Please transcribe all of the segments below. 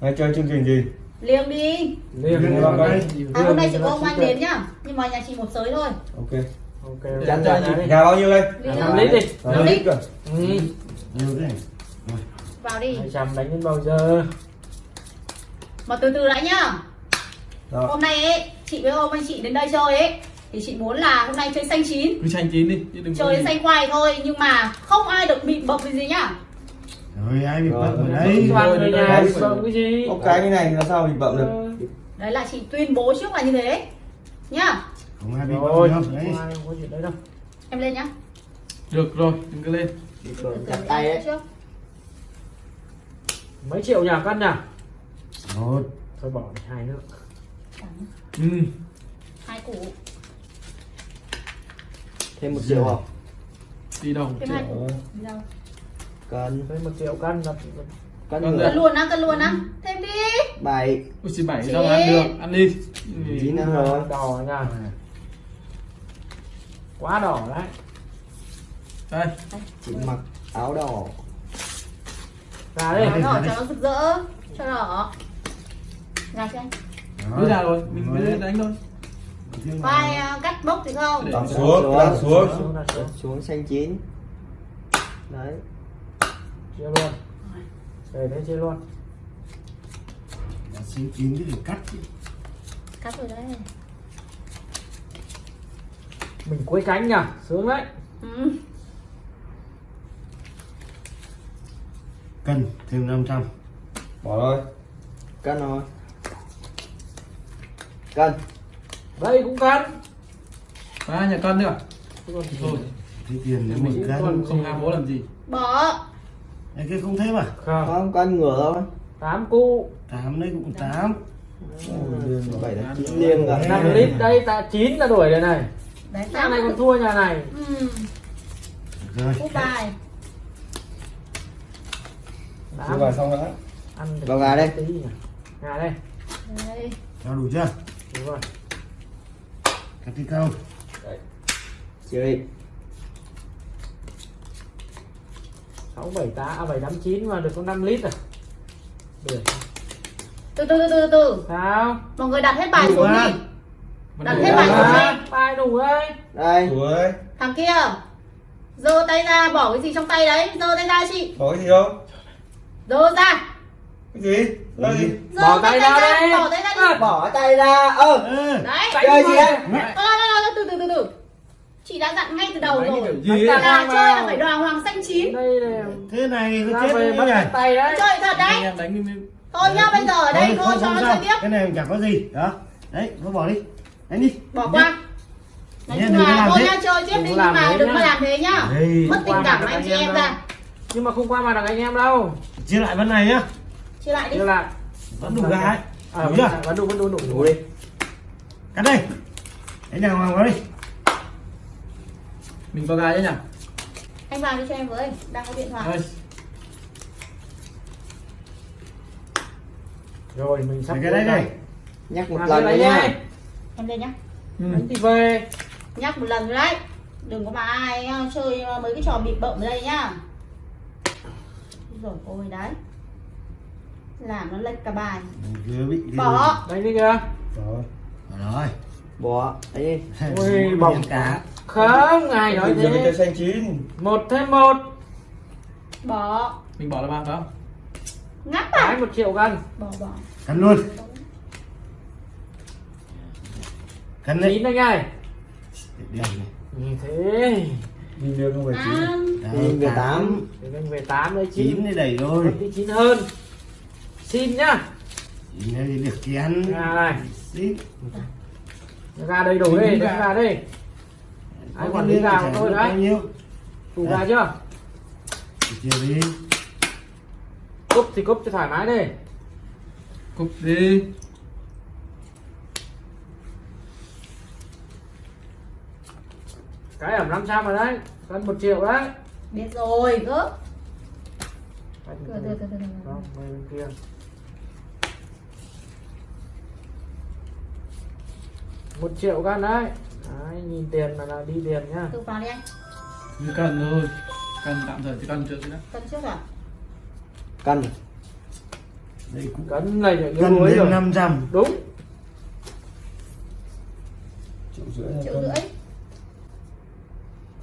Hay chơi chương trình gì? liêng đi vào đây. à, hôm nay chỉ có ông anh đến nhá nhưng mà nhà chị một sới thôi Ok. ok Chắn ra gì? Nhà bao nhiêu đây? Liêng năm thôi. lít đi Năm lít cơ. ừ. nhiều thế vào đi hai trăm đánh đến bao giờ mà từ từ đã nhá Đó. hôm nay ấy chị với ông anh chị đến đây chơi ấy thì chị muốn là hôm nay chơi xanh chín cứ xanh chín đi chứ đừng có chơi xanh khoai thôi nhưng mà không ai được bị bập gì nhá rồi ai bị bận ở rồi. đây? Toàn người nhà Đấy. bận cái gì? Một cái như này thì làm sao mình bậm được? Đấy là chị tuyên bố trước là như thế nhá. Không ai bị bận không đâu đấy. đấy em lên nhá. Được rồi đừng có lên. Từ chặt em tay lên ấy. trước. Mấy triệu nhà cân nhỉ một. Thôi bỏ đi hai nữa. Ừ. hai củ. Thêm một triệu không? Đi đâu? Thêm hai củ. Đi đâu cân với một triệu cân là cân Cân nữa cân luôn á cân luôn á. Thêm đi. Bảy. Ui xì bảy Chín. sao mà ăn được? Ăn đi. Chín năm rồi. Đỏ nha. Quá đỏ đấy. Đây. Chị mặc áo đỏ. Ra đi Nó đỏ cho nó rực rỡ cho đỏ. Ra xem. Cứ ra rồi mình cứ đánh thôi. À, cắt bốc thì không? Đặt xuống, đặt xuống xuống xanh chín. Đấy chia luôn. Về đấy chia luôn. Xin chín cái để cắt chứ. cắt rồi đấy. Mình quấy cánh nhỉ? Sướng đấy. Ừ. cân thêm 500 Bỏ thôi. cân rồi. Cân. Đây cũng cân. Ba nhà cân nữa. Thôi. Thì tiền nếu mình cân. không không ham bố làm gì. Bỏ Đấy, cái không thế mà. Không. Không cân ngửa thôi tám cu. Tám đấy cũng tám. Bảy là chín liêng rồi năm lít đây ta chín là đuổi đây này. Đấy nhà này còn thua nhà này. Ừ. rồi. Cúp bài. Chưa tám vào xong đã. ăn được Vào gà đây. gà đây. Đây cho đủ chưa? Đúng rồi. Cắt đi câu. Chị đi sáu bảy tá à bảy tám chín mà được có 5 lít à. Được. Từ từ từ từ từ sao? Mọi người đặt hết bài Đủ xuống đi. Vẫn đặt đủ. hết bài xuống à, đi. Bài đủ đấy đây. Ủa ơi, thằng kia. Giơ tay ra bỏ cái gì trong tay đấy. Giơ tay ra chị. Có cái gì không? giơ ra. Cái gì? Là gì? Bỏ tay ra đây. bỏ tay ra đi. Bỏ tay ra. Ơ Ê, đấy. Chơi gì đấy Ờ, ờ, ờ, từ từ từ từ chị đã dặn ngay từ đầu rồi. gì là chơi là phải đoàn hoàng xanh chín. Đây là thế này ra chết về bắt tay đấy. Chơi thật đấy. Đánh thôi nhá bây giờ ở đây Thôi, thôi cho nó chơi tiếp. Cái này chẳng có gì đó. Đấy nó bỏ đi. Đánh đi. Bỏ qua. nói chung là thôi nhá chơi tiếp đi nhưng mà đừng có làm thế nhá. Mất tình cảm anh chị em ra. Nhưng mà không qua mặt được anh em đâu. Chia lại bên này nhá. Chia lại đi. Chưa lại. Vẫn đủ gà ấy à, đủ vẫn, chưa? vẫn đủ vẫn đủ đủ. Đi cắt đây. Đánh đàng hoàng vào đi mình có gà chứ nhỉ? Anh vào đi cho em với đang có điện thoại. Đây, rồi mình sắp Để cái đấy này nhắc một lần này nha. nhá. em lên nhá. Ừ. Đánh thì về. Nhắc một lần đấy. Đừng có mà ai uh, chơi mấy cái trò bịp bợm ở đây nhá. Rồi ôi đấy. Làm nó lệch cả bài. Bỏ. Đánh đi kìa. Rồi. rồi. Bỏ. Đấy đi Ui, bỏng cá không ai nói giờ mình thế? xanh chín. một thêm một. Bỏ. Mình bỏ là bao phải không? Ngắt cái à một triệu cân. Bỏ bỏ. Cắn luôn. Cắn đấy. Chín anh ơi. Như thế. Đi đưa không về chín. à, Nhìn về tám. thì anh về tám đấy chín đây đầy rồi. Chín hơn. Xin nhá. Đây thì được Gà này. Xin. ra đây đủ đi ra đi ai quản lý gà của tôi bao đấy. nhiêu? Đủ gà chưa? Thì chia đi. Cúp thì cúp cho thoải mái đi. Cục đi. Cái ẩm 500 rồi đấy. Cân một triệu đấy. Biết rồi cơ Anh từ từ từ từ từ. không mấy bên kia. Một triệu cân đấy đấy nhìn tiền là, là đi tiền nhá. Từ vào đi anh. Như cần thôi cần tạm thời thì cần trước chứ đó cân trước à? Cân đây cũng cân này cân muối thêm rồi. 500 đúng. Triệu rưỡi là triệu rưỡi.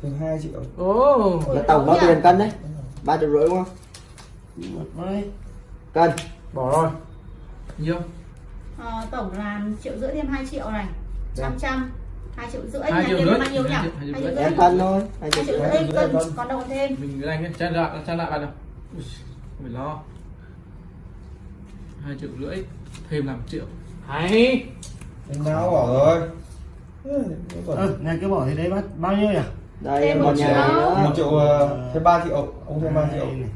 Thêm 2 triệu. Ồ. Ui, Là tổng bao tiền cân đấy. Ba triệu rưỡi đúng không? Một vai cân bỏ rồi. Nhiêu? Ờ, tổng là triệu rưỡi thêm 2 triệu này. Dạ. 500 2 triệu rưỡi Hai triệu rưỡi. bao nhiêu nhỉ? Hai 2 triệu triệu rưỡi. cân thôi. Hai 2 triệu triệu rưỡi. cân. còn đâu thêm? Mình cái anh ấy, trang lại, trang lại bạn nào. Ui, lo. Hai triệu rưỡi thêm làm triệu. Hay. Em nào bỏ rồi. Ừ, ờ nhà cái bỏ thì đấy bắt bao nhiêu nhỉ? Đây Thêm một triệu. một triệu ờ, thêm 3 triệu. Ông thêm 3 triệu. này.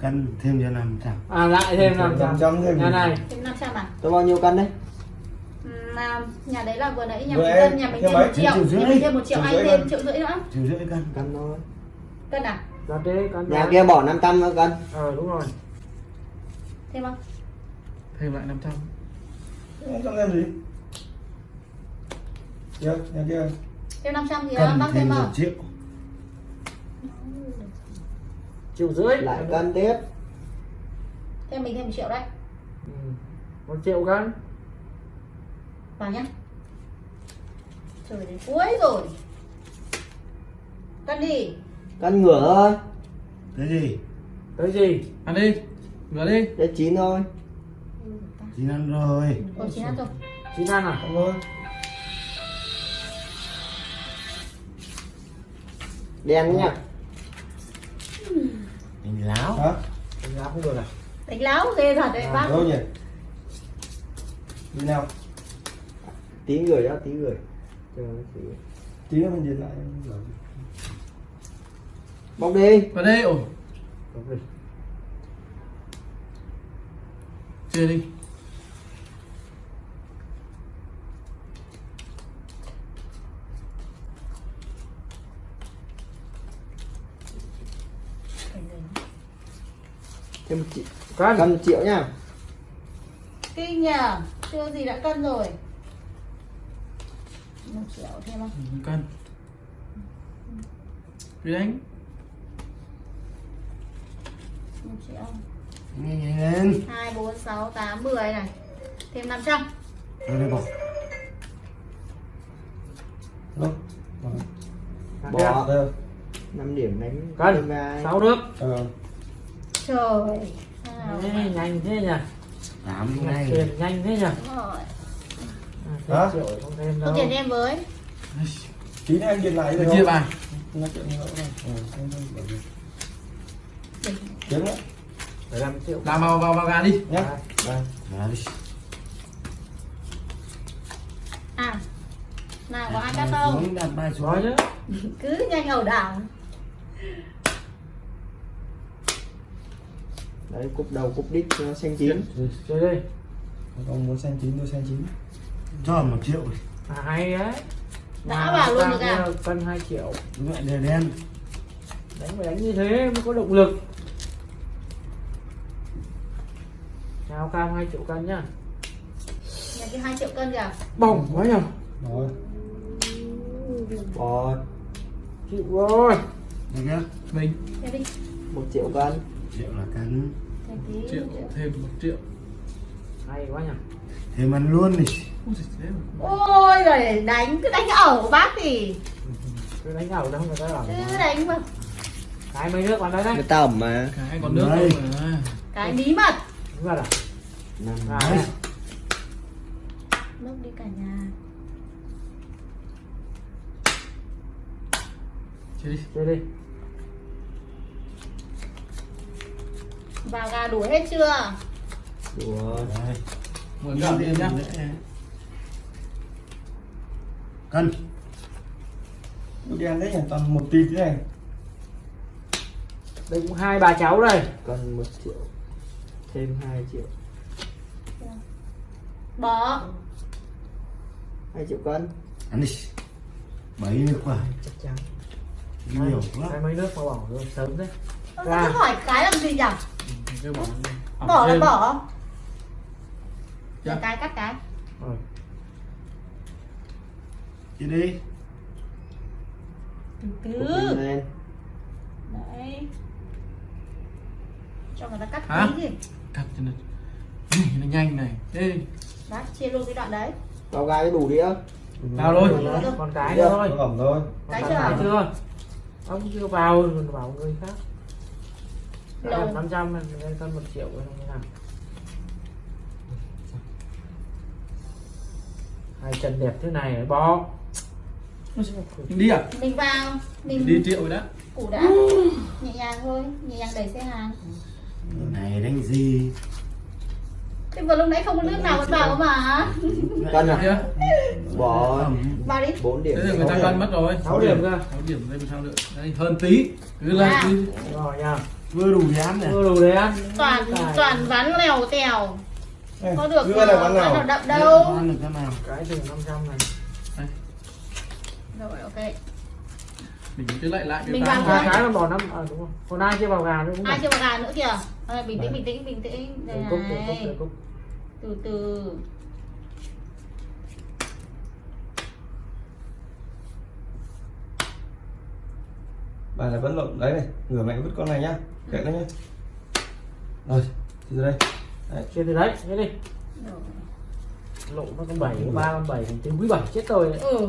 cân thêm cho 500 à lại thêm Thêm 500 500 thêm. nhà này. Thêm 500 à? Tôi bao nhiêu cân đấy Nhà đấy là vừa nãy nhà mình cân nhà mình thêm một triệu nhà mình thêm một triệu anh thêm triệu rưỡi nữa. Triệu rưỡi cân cân thôi. Cân à? Ra thế cân nhà kia bỏ 500 nữa cân ờ đúng rồi. Thêm không? Thêm lại 500 Không trong em gì? Chưa, nhà kia thêm 500 thì cân bác thêm không triệu. Triệu rưỡi. Lại cân tiếp. Thêm mình thêm một triệu đấy. Ừ. một triệu cân vào nhá. Trời đến cuối rồi. Cân đi. Cân ngửa thôi. Cái gì? Tới gì? Ăn đi. Ngửa đi. Để chín thôi. Chín ăn rồi. Ôi chín ăn rồi. Chín ăn à? Không ơi đen nhá mình láo. Hả? đánh giá không được à? Đánh láo ghê thật đấy bác. Đâu nhỉ? Đi nào tí gửi đó tí gửi Chờ tí. Tí nữa mình nhìn lại rồi. bóc đi vào đây ồ Đúng rồi. chia đi thêm một triệu cân cân một triệu nhá kinh nhờ chưa gì đã cân rồi một triệu thêm không Ừ, cân. Đi đánh một triệu. Nhanh nhanh lên hai bốn sáu tám mười này. Thêm 500 rồi đây bỏ. Đâu? Bỏ. Đây. 5 điểm đánh cân. Thêm vai. sáu nước. Ờ. trời Ê, nhanh thế nhỉ? Tám tiền nhanh thế nhỉ? Rồi Hả? không thêm đâu có tiền em với. Tí nữa anh nhìn lại được chia không? bài chuyện nữa Kiếm nữa làm triệu. Làm vào vào vào gà đi. Nhá. Đấy. à nào có ai cắt không? đặt bài xuống chứ. Cứ nhanh ẩu đảo. Đấy cúp đầu cúp đít cho nó xanh chín. Chơi đi Ông muốn xanh chín tôi xanh chín cho một triệu à, hay đấy. Đã vào luôn được à? cân 2 triệu. Mẹ đèn đen. Đánh phải đánh như thế mới có động lực. Chào cam 2 triệu cân nhá. Nhà cái hai triệu cân kìa. Bỏng quá nhở? Rồi. Bỏ chịu rồi. Mình thêm đi. Một triệu cân. Triệu là cân. Triệu. thêm một triệu. Hay quá nhở? Thêm ăn luôn đi. Ôi rồi đánh cứ đánh ẩu bác thì. Cứ đánh ẩu đâu người ta bảo cứ đánh mà. Cái mấy nước vào đấy đấy. Người ta ẩm mà. Cái còn nước Đấy. đâu mà. Cái bí mật. Đúng rồi à Năm. Đấy. lúc đi cả nhà. Chia đi. Chơi đi. Vào gà đủ hết chưa? Đùa. Đấy. mười gạo tiền nhá cân. Đen đấy nhỉ? Toàn một tí thế này. Đây cũng hai bà cháu đây. Cân một triệu thêm 2 triệu. Bỏ 2 triệu cân. Ăn đi. Bảy nước quả chắc chắn nhiều quá. mấy nước mà bỏ rồi sớm đấy Ra. cứ hỏi cái làm gì nhỉ? Cái bỏ là bỏ. Dạ. Cái cắt cái đi đi. Từ từ. Đấy. Cho người ta cắt Hả? tí gì cắt cho nên nó nhanh này. Ê, đấy chia luôn cái đoạn đấy. Vào gai cái đủ đĩa. Vào rồi. con cái nữa thôi. Nó ẩm thôi. Cái chưa? chưa? Ông chưa vào còn bảo người khác. Lâu. năm trăm lên cân một triệu rồi không nào hai chân đẹp thế này bó mình đi à? Mình vào mình đi triệu rồi đó. củ đã. Nhẹ nhàng thôi nhẹ nhàng đẩy xe hàng. Này đánh gì? Thế vừa lúc nãy không có nước nào vẫn vào mà cân được à chưa bỏ vào đi. 4 điểm. Thế thì người ta cân mất rồi. Sáu điểm cơ. 6 điểm đây sao nữa. Đây hơn tí. Cứ lên À. cứ rồi nha. Vừa đủ dám này. Vừa đủ đấy ăn. Toàn toàn ván lèo tèo. Có được nào nào đậm đâu. ăn được cái nào? Cái từ 500 này rồi ok. Mình cứ lại lại Mình cái vào thôi. cái là bỏ năm à, đúng không còn ai chưa vào gà nữa cũng ai chưa vào gà nữa kìa? Rồi, bình tĩnh bình tĩnh bình tĩnh. Đây Để cúc cúc này. cúc từ từ. Bà là vẫn lộn. Đấy này ngửa mẹ vứt con này nhá. Kệ nó nhá. Rồi từ đây. Trên từ đấy thế đi. Rồi. lộ nó con bảy ba con bảy tính quý bảy chết tôi đấy. Ừ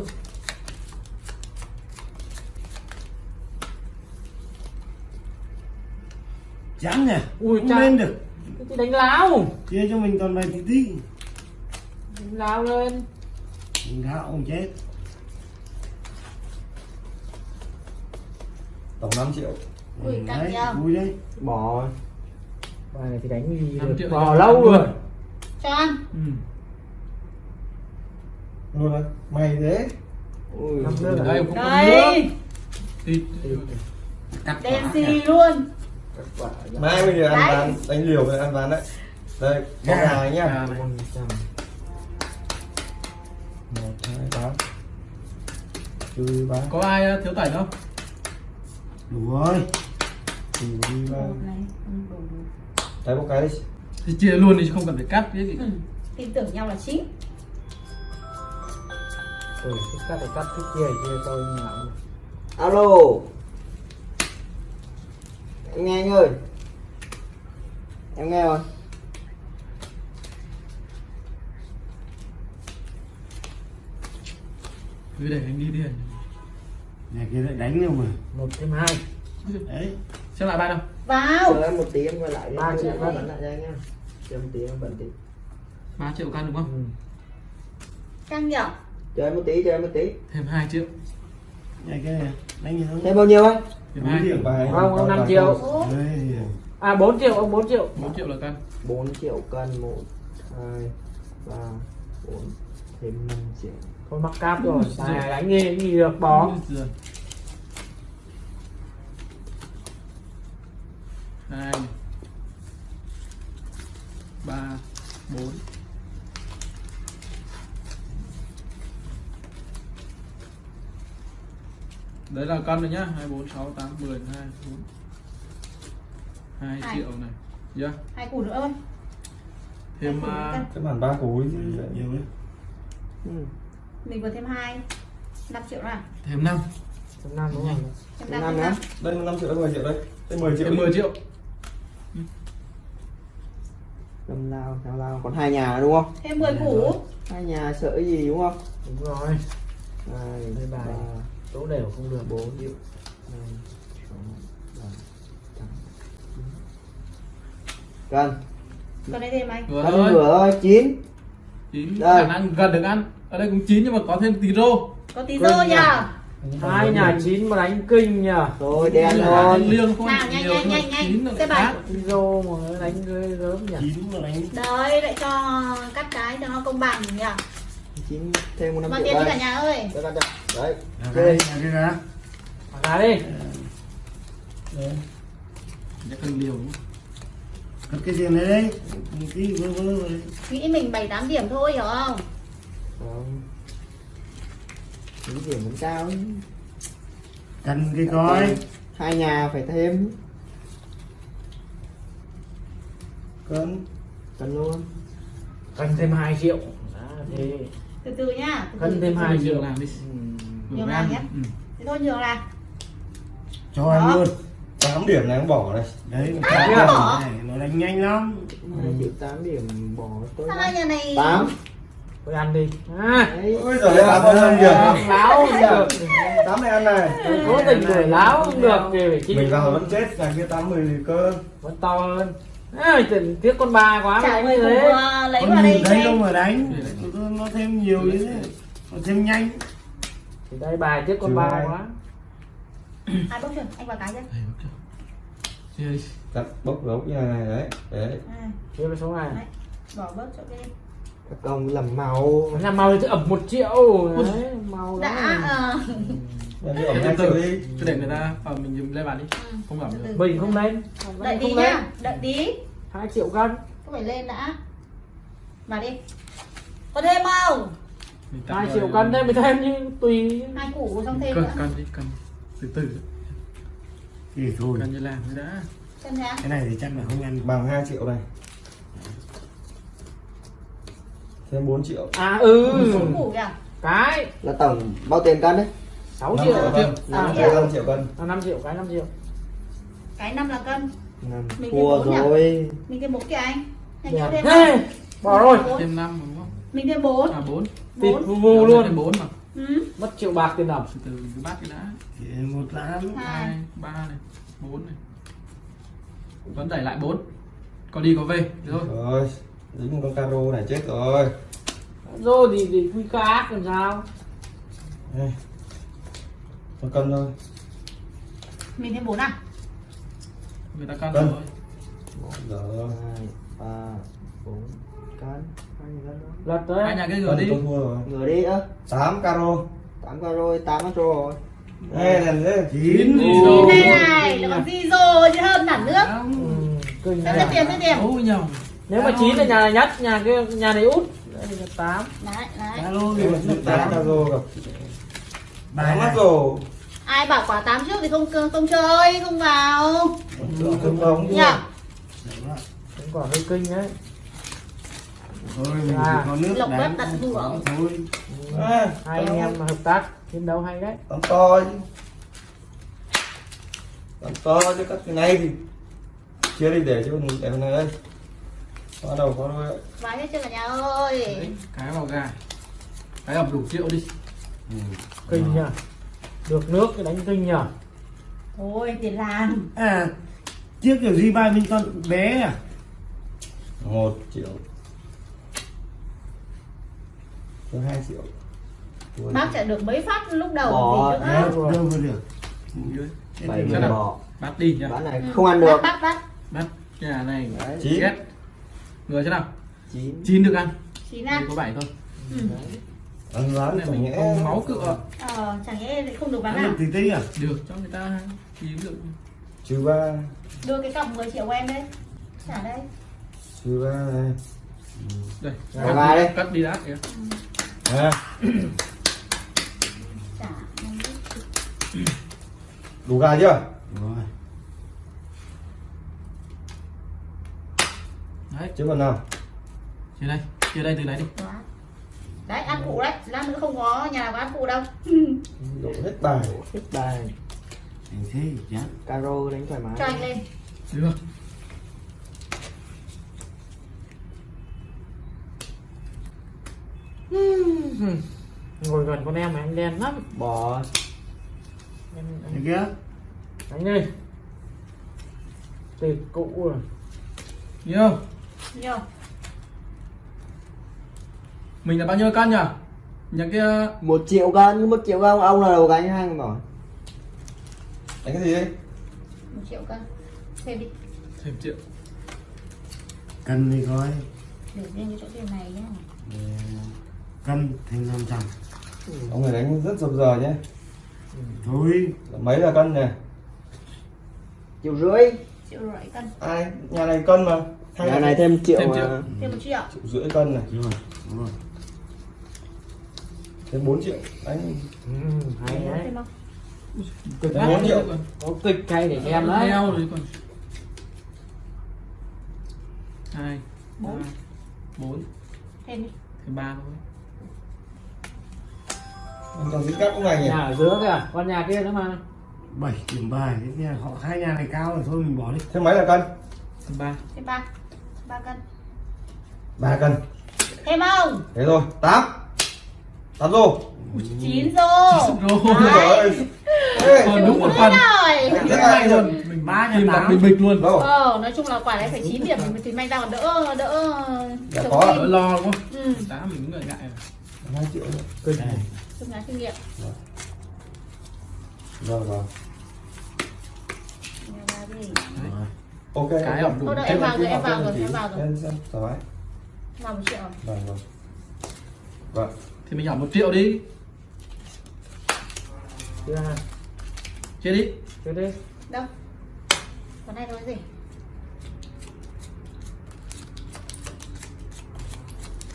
dám nè Ui, không lên được. Cái đánh láo? Chia cho mình toàn bài tí tí. Đánh láo lên. Mình gạo không chết. Tổng 5 triệu. Ui, Ừ, căng đấy, vui đấy. Bỏ bài này thì đánh gì được. bò thì lâu rồi. cho ăn ừ. đấy mày thế. Ui đây. Nước. Đây thì đen xì luôn. Mai bây giờ ăn ván đánh liều với ăn ván đấy. Đây gà à, nhá. Một hai tám trừ ba có ai uh, thiếu tẩy không? Đủ rồi. Trừ đi ba đấy một cái đi. Thì chia luôn đi chứ không cần phải cắt cái gì. Ừ. tin tưởng nhau là chính ừ thích cắt thì cắt thích chia thì chia tôi như nào alo em nghe anh ơi. Em nghe rồi cứ để anh đi đi nhà kia lại đánh đâu mà? Một thêm hai. Đấy. Xem lại bài nào. Vào. Chờ em một tí em quay lại. Ba triệu em bắn lại cho anh nhá chờ một tí em bận tí. 3 triệu cân đúng không? Ừ. căng nhở? Chờ em một tí chờ em một tí. Thêm 2 triệu. Nhà kia này đánh gì thôi thêm bao nhiêu anh thêm Bốn 2 triệu bài Không, ông năm triệu. Đấy. à 4 triệu ông 4 triệu. 4 triệu là cân 4 triệu cân 1 2 3 4 thêm 5 triệu. Thôi mắc cáp rồi đánh gì gì được bó Ui giời. hai ba bốn đấy là cân rồi nhá. Hai bốn sáu tám mười hai bốn. Hai Hai. triệu này. Yeah. hai củ nữa thôi thêm củ cái bản ba cối chứ nhiều đấy. ừ. mình vừa thêm hai. 5 triệu nào thêm năm. Tầm năm đúng không? Thêm Thêm năm năm thêm nhá. năm. Đây 5 triệu đây 10 triệu đây. Đây 10 triệu thêm 10 triệu. Cầm lao lao lao. Còn hai nhà đúng không? Thêm 10 củ. hai nhà sợ gì đúng không? Đúng rồi. Hai Đây bài. ba số đều không được bốn tám chín cân còn đây thêm anh. Vừa thôi. nửa thôi chín. Chín. Đây. khả năng gần được ăn. Ở đây cũng chín nhưng mà có thêm tí rô. Có tí rô nhỉ? nhờ. Hai nhà chín mà đánh kinh nhỉ rồi đen ăn liêng không Nào, nhanh, nhiều nhanh, nhanh, nhanh. Cái bài. Zô mà đánh ghê gớm nhỉ. Chín mà đánh đấy lại cho cắt cái cho nó công bằng nhỉ chín thêm một năm triệu tiền đi cả đây nhà ơi Đây, đây, đây. đấy nhà cái ra ra đi Để cần liều cất cái tiền này đấy vơ vơ rồi. Nghĩ mình 7 8 điểm thôi hiểu không? Không. Điểm vẫn cao ấy. cần cái coi. Hai nhà phải thêm. Cân. Cần luôn. Cân thêm 2 triệu. Đó, thế. Từ từ nhá từ cân từ. thêm 2 Hai triệu triệu. làm đi Nhiều Vừa làm nhé. Ừ. thế thôi nhường là cho em luôn. 8 điểm này em bỏ này đấy À, nó bỏ. này, nó đánh nhanh lắm. Hai triệu tám điểm bỏ tối Sao nhà này tám Thôi ăn đi. À, đấy ôi giời ơi làm không ăn được. Láo không được. Tám này ăn này. Cố tình đuổi láo không được thì phải chịu. Mình vào vẫn chết nhà kia tám mười cơ vẫn to hơn. À, tiếc con ba quá Chả cùng thế. ờ, lấy con vào đây thấy đâu mà đánh. Nó thêm nhiều như thế. Nó thêm nhanh thì đây bài tiếc con ba quá. Ai bốc chưa? Anh vào cái đi. đặt bốc gấu như này đấy đấy. À, chia với số này Đấy. Bỏ bớt chỗ kia các công làm màu. Nhà màu thì ẩm một triệu. Đấy màu Đã đó ờ. Nhà đi ẩm Từ từ. triệu đi. Cứ để người ta ờ, mình dùng lên bàn đi. Ừ. Không ẩm được. mình không lên. Đợi không tí nhá Đợi tí. Hai triệu cân. Có phải lên đã. Mà đi. Có thêm không? Hai triệu cân đấy mới thêm nhưng tùy. Hai củ xong thêm Cân, nữa. cân đi, cân. Từ từ. thì thôi. Cân như làm đã. Cái này thì chắc là không ăn bằng 2 triệu này. Thêm 4 triệu. À ừ. Kìa. Cái. Là tổng bao tiền cân đấy? 6 5 triệu. triệu cân. à, Năm Đây 5 triệu cân. À, 5 triệu cái 5 triệu. Cái năm là cân. Năm. Mình thua thêm bốn nhỉ? rồi. Mình thêm bốn kìa anh. Thêm Thế, không? bỏ rồi. Thêm 5 đúng không? Mình thêm bốn À 4. tịt Bốn vu vu luôn Thêm 4 mà. Ừ. mất triệu bạc tiền đồng Từ từ cứ bắt cái đã. thì một tám Hai 2, 3 này, 4 này. Vẫn đẩy lại 4. Có đi có về. Được rồi. rồi dính một con caro này chết rồi rồi thì thì quy cá làm sao đây con cân thôi Mình thêm bốn à? Người ta cân Cân. rồi. giờ hai ba bốn cân lật tới Hai nhà cái gửi đi. tôi thua rồi. Ngửa đi ơ. 8 caro. Tám rồi tám cân rồi. Đây này đấy chín. Đây này, nó còn di rồi chứ hơn hẳn nước. Ừ, nhỉ. hết tiền, hết tiền. Nếu mà chín là nhà này nhất nhà kia nhà này út. Là tám. Đấy, đấy. Alo là tám tám. caro tám mắt này rồi. Ai bảo quả tám trước thì không không chơi, không vào. Không không Nhỉ? cũng còn hơi kinh đấy thôi mình À. chỉ có nước đánh bếp tận hưởng. thôi. À, hai anh em mà hợp tác chiến đấu hay đấy. Tắm to chứ. Tắm to chứ các cái này thì chia đi để cho mình để này đây. Có đầu có đuôi. Vái hết chưa cả nhà ơi. Đấy, cái vào gà. Cái ẩm đủ triệu đi. kinh nhỉ được nước cái đánh kinh nhỉ Thôi tiền làm. À trước kiểu gì bài mình còn bé à? Một triệu cho hai triệu Thua Bác chạy được mấy phát lúc đầu Bỏ. gì nữa đâu đâu được Dưới. bảy nào? bỏ Bắt đi nhá. bán này không ăn được Bác, bác, Bắt nhà này. chín. Người thế nào? chín Chín được ăn. Chín Đây à có 7 thôi. ừ. ăn rán này mình không máu cựa. Ờ, chẳng lại không được bán ăn à được tí tí à Được cho người ta kiếm được. trừ ba Đưa cái cọc 10 triệu của em đây Trả đây trừ ba này Đây. Cắt đi- đây. Cắt đi đã kìa. À, đủ gà chưa? Rồi Đấy, chứ còn nào? Chia đây. Chia đây từ này đi. Đấy, ăn phụ đấy. Lát nữa không có nhà nào có ăn phụ đâu. Đổ hết bài. Hết bài. Thành thế chán caro đánh thoải mái. Cho anh lên. Được. Ngồi gần con em này anh đen lắm. Bỏ. Em, em. Kia. Đánh đi tịt cụ rồi. Nhiều. Nhiều Mình là bao nhiêu cân nhỉ? Nhà kia. Một triệu cân một triệu cân. Ông là đầu gánh hai bỏ đánh cái gì đấy? Một triệu cân. Thêm đi thêm triệu. cân đi coi. Để riêng cái chỗ tiền này nhá cân thêm 500 ông này đánh rất dập giờ nhé. Thôi. Mấy là cân này triệu rưỡi. Triệu rưỡi cân. Ai? Nhà này cân mà. Hai nhà này thêm triệu Thêm triệu. Thêm một triệu. Triệu rưỡi cân này. Rồi đúng rồi. Thêm 4 triệu. Đánh ừ, hay đấy. kịch Thêm bốn triệu. có kịch hay để xem đấy. Leo rồi còn. Hai. Bốn. Bốn. Thêm đi. Thêm ba thôi. Còn dính cắt cũng này nhỉ? Nhà ở giữa kìa con nhà kia nữa mà. Bảy điểm bài cái nhà họ hai nhà này cao rồi thôi mình bỏ đi. Thêm mấy là cân? Thêm ba. Thêm ba. Ba cân. Ba cân. Thêm không? Thế rồi tám. Tám rồi chín rồi Rồi. Đấy. Ê, Còn đúng một phần. Rồi rất hay luôn mình Ba đặt tám. bình bịch luôn. Đâu? Ờ nói chung là quả đấy phải 9 điểm thì thì may ra còn đỡ đỡ Dạ có. đỡ lo đúng không? Ừ. Mình cũng ngại ngại hai triệu cân lá kinh nghiệm. Rồi rồi Nghe ra đi. ok. Cái ẩm đâu, em vào rồi, em vào rồi, em vào rồi. vào một triệu. Vâng vâng. Vâng. Thì mình nhỏ một triệu đi. Thứ hai chia đi. Chơi đi. Đâu? Còn này nói gì?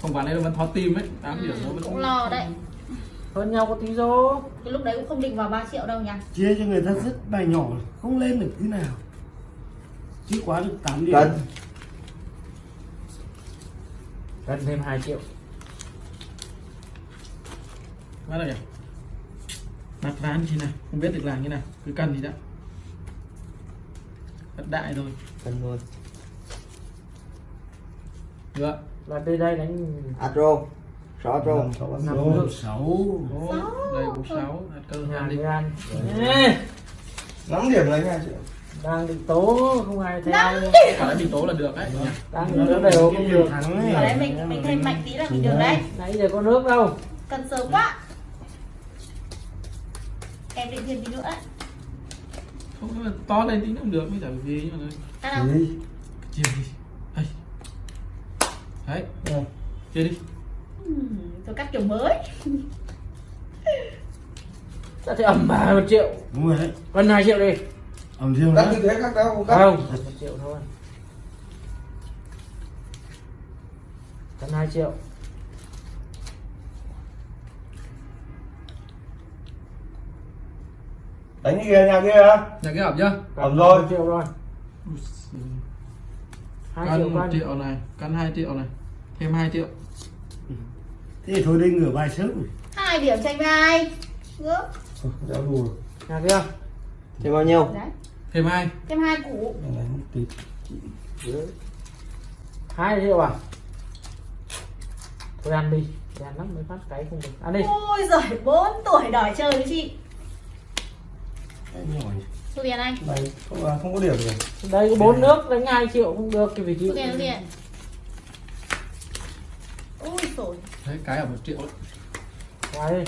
Không quả này nó vẫn thoát tim ấy. 8 điểm nó ừ, vẫn cũng lo đấy hơn nhau có tí rô cái lúc đấy cũng không định vào 3 triệu đâu nha chia cho người ta rất bài nhỏ không lên được thứ nào. Chỉ quá được 8 điểm. Cân. cân thêm 2 triệu. Bắt đầu nhỉ? Đặt ván như nào không biết được làm như nào. Cứ cần thì đã. Đặt đại rồi. Cân luôn. Được là đây đây đánh Atro sáu sáu Năm sáu. Đây bốn sáu. cơ hai đi. Ăn Ê, năm điểm lấy hai triệu đang định tố không ai theo. Quả đấy mình tố là được đấy đang tố đều không được. thắng ở đấy mình mình thêm mạnh tí là mình được đấy nãy giờ có nước đâu. Cần sớm quá. Em định thêm tí nữa. Đấy không to lên tí cũng được mới chả vì gì nhưng mà ăn không chia đi đây đấy. Đây. chia đi tôi cắt kiểu mới. Đã thấy ẩm bà một triệu. Đúng rồi đấy. Cân 2 triệu đi. Ẩm riêng cắt như thế khác đâu không cắt không. Một triệu thôi. Cân 2 triệu. Đánh như kia nhà kia hả nhà cái ẩm chưa? Ẩm rồi. một triệu rồi. 2 triệu căn một cân triệu này căn 2 triệu này thêm 2 triệu thế thôi đi ngửa bài sớm. Hai điểm tranh với ai? Ước. Giáo đủ nhà kia. Thêm bao nhiêu? đấy. Thêm hai. Thêm hai củ. Hai triệu à thôi ăn đi. Thôi ăn lắm mới phát cái không được. Ăn đi. Ôi giời 4 tuổi đòi chơi với chị. Cái nhỏ nhỉ. thu tiền anh. Này, không, à, không có điểm rồi. đây có bốn nước đánh 2 triệu không được thì phải chịu thu tiền thu tiền rồi. Đấy cái ở một triệu là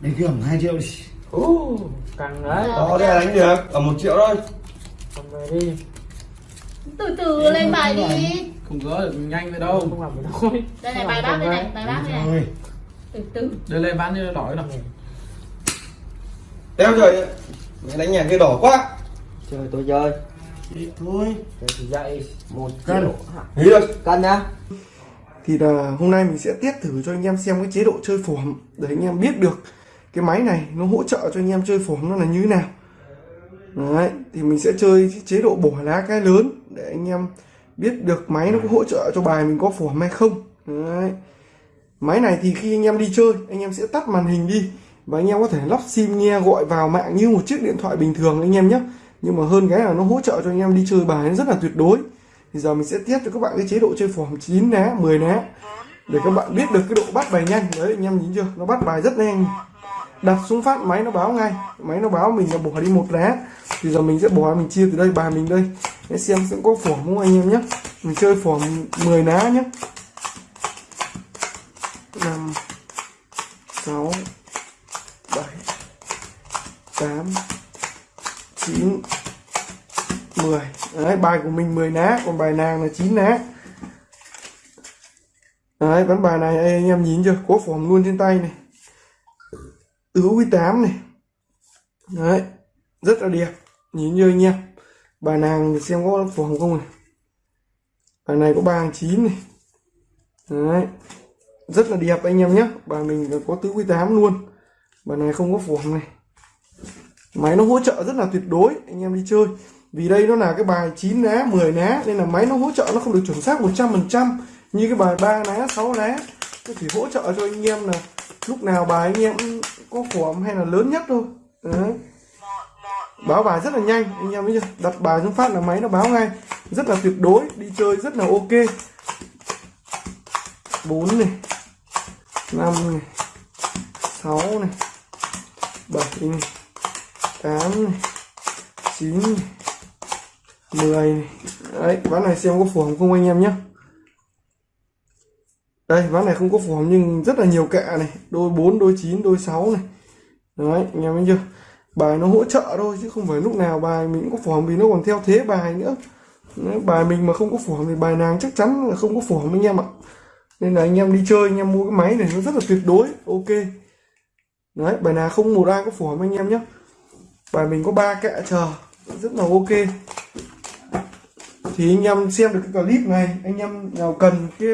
để ẩm 2 triệu đi. Ú, càng đấy. Đó, đây là đánh được. Ở một triệu thôi. còn về đi. Từ từ lên bài đi. Không gỡ được nhanh vậy đâu. Không làm được thôi đây này bài bác đây này bài bác đây này. từ từ. Đưa lên bán như đỏ nào Đeo trời. Mẹ đánh nhà kia đỏ quá. chơi tôi chơi thôi dậy một Cân. triệu Nghĩ được. cân nhá thì là hôm nay mình sẽ test thử cho anh em xem cái chế độ chơi phỏm để anh em biết được cái máy này nó hỗ trợ cho anh em chơi phỏm nó là như thế nào đấy thì mình sẽ chơi chế độ bỏ lá cái lớn để anh em biết được máy nó có hỗ trợ cho bài mình có phỏm hay không đấy máy này thì khi anh em đi chơi anh em sẽ tắt màn hình đi và anh em có thể lắp sim nghe gọi vào mạng như một chiếc điện thoại bình thường anh em nhé. Nhưng mà hơn cái là nó hỗ trợ cho anh em đi chơi bài rất là tuyệt đối. Thì giờ mình sẽ test cho các bạn cái chế độ chơi phòng 9 ná 10 ná. Để các bạn biết được cái độ bắt bài nhanh. Đấy, anh em nhìn chưa? Nó bắt bài rất nhanh. Đặt xuống phát, máy nó báo ngay. Máy nó báo mình là bỏ đi một lá thì giờ mình sẽ bỏ, mình chia từ đây, bài mình đây. Để xem sẽ có phỏm không anh em nhé. Mình chơi phỏm 10 lá nhé. Năm, sáu bảy tám chín 10 Đấy, bài của mình 10 ná còn bài nàng là 9 ná. Đấy, ván bài này đây, anh em nhìn chưa? Có phỏm luôn trên tay này. Tứ quý 8 này. Đấy, rất là đẹp. Nhìn như anh em? Bài nàng xem có phỏm không này. Bài này có 3 hàng 9 này. Đấy, rất là đẹp anh em nhé. Bài mình có tứ quý 8 luôn. Bài này không có phỏm này máy nó hỗ trợ rất là tuyệt đối, anh em đi chơi. Vì đây nó là cái bài 9 ná 10 ná, nên là máy nó hỗ trợ nó không được chuẩn xác 100% như cái bài 3 ná 6 ná. Nó chỉ hỗ trợ cho anh em là lúc nào bài anh em có form hay là lớn nhất thôi. Đấy. Báo bài rất là nhanh, anh em biết chưa? Đặt bài xuống phát là máy nó báo ngay. Rất là tuyệt đối, đi chơi rất là ok. 4 này 5 này 6 này 7 này. 8 này 9 10 này. Đấy ván này xem có phù hợp không anh em nhé. Đây ván này không có phù hợp nhưng rất là nhiều kẹ này. Đôi 4 đôi 9 đôi 6 này. Đấy anh em thấy chưa? Bài nó hỗ trợ thôi chứ không phải lúc nào bài mình cũng có phù hợp vì nó còn theo thế bài nữa. Đấy, bài mình mà không có phù hợp thì bài nàng chắc chắn là không có phù hợp anh em ạ. Nên là anh em đi chơi anh em mua cái máy này nó rất là tuyệt đối. Ok. Đấy bài nào không một ai có phù hợp anh em nhé bài mình có ba kẹ chờ, rất là ok. Thì anh em xem được cái clip này, anh em nào cần cái